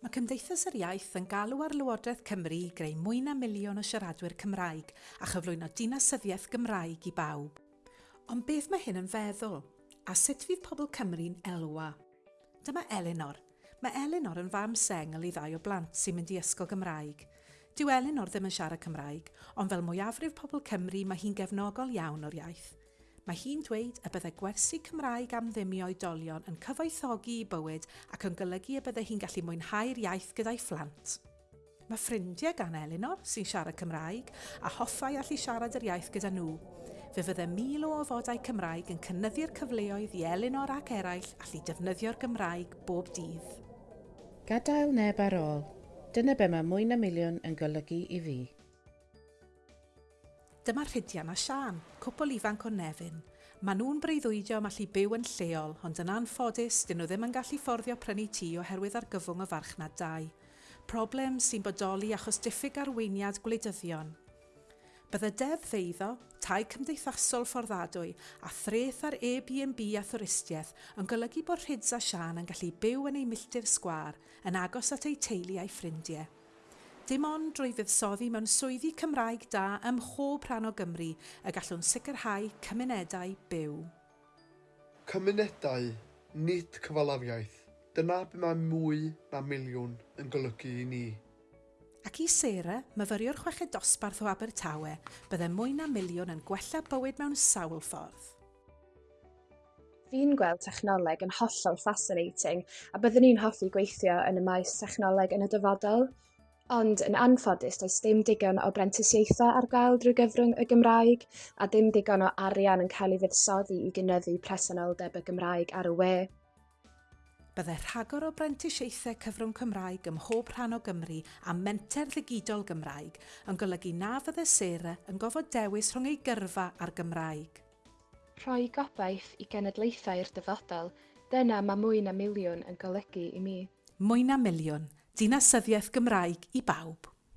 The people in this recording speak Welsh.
Mae Cymdeithas yr Iaith yn galw ar Lywodraeth Cymru i greu mwy na miliwn o siaradwyr Cymraeg a chyflwyno dinasyddiaeth Gymraeg i bawb. Ond beth mae hyn yn feddwl? A sut fydd pobl Cymru'n elwa? Dyma Elinor. Mae Elinor yn fam sengl i ddau o blant sy'n mynd i ysgol Gymraeg. Dyw Elinor ddim yn siarad Cymraeg, ond fel mwyafrif pobl Cymru mae hi'n gefnogol iawn o'r iaith. Mae hi'n dweud y byddai gwersi Cymraeg am ddimio oedolion yn cyfoethogi i bywyd ac yn golygu y byddai hi'n gallu mwynhau'r iaith gyda'i phlant. Mae ffrindiau gan Elinor sy'n siarad Cymraeg a hoffai allu siarad yr iaith gyda nhw. Fe fydde mil o ofodau Cymraeg yn cynnyddu'r cyfleoedd i Elinor ac eraill allu defnyddio'r Gymraeg bob dydd. Gadael neb ar ôl. Dyna be mae mwy na miliwn yn golygu i fi. Dyma Rhydian a Sian, cwpl ifanc o Nefyn. Maen nhw'n breuddwydio am allu byw yn lleol, ond yn anffodus, dyn nhw ddim yn gallu fforddio prynu tŷ oherwydd argyfwng y farchnad 2. Problem sy'n bodoli achos diffyg arweiniad gwleidyddion. Bydde deddf feiddo, tai cymdeithasol fforddadwy a threth ar Airbnb a thwristiaeth yn golygu bod Rhyds a Sian yn gallu byw yn ei milltir sgwar yn agos at ei teulu a'i ffrindiau dim ond drwy fuddsoddi mewn swyddi Cymraeg da ym mhob rhan o Gymru y gallwn sicrhau cymunedau byw. Cymunedau, nid cyfalafiaeth. Dyna be mae mwy na miliwn yn golygu i ni. Ac i Sera, myfyriwr chweched dosbarth o Abertawe, bydde mwy na miliwn yn gwella bywyd mewn sawl ffordd. Fi'n gweld technoleg yn hollol fascinating a byddwn ni'n hoffi gweithio yn y maes technoleg yn y dyfodol. Ond yn anffodus, does dim digon o brentisiaethau ar gael drwy gyfrwng y Gymraeg, a dim digon o arian yn cael ei fuddsoddi i gynyddu presenoldeb y Gymraeg ar y we. Bydde rhagor o brentisiaethau cyfrwng Cymraeg ym mhob rhan o Gymru a menter ddigidol Gymraeg yn golygu na fydde Sera yn gofod dewis rhwng ei gyrfa a'r Gymraeg. Rhoi gobaith i genedlaethau'r dyfodol, dyna mae mwy na miliwn yn golygu i mi. Mwy na miliwn – dinasyddiaeth Gymraeg i bawb.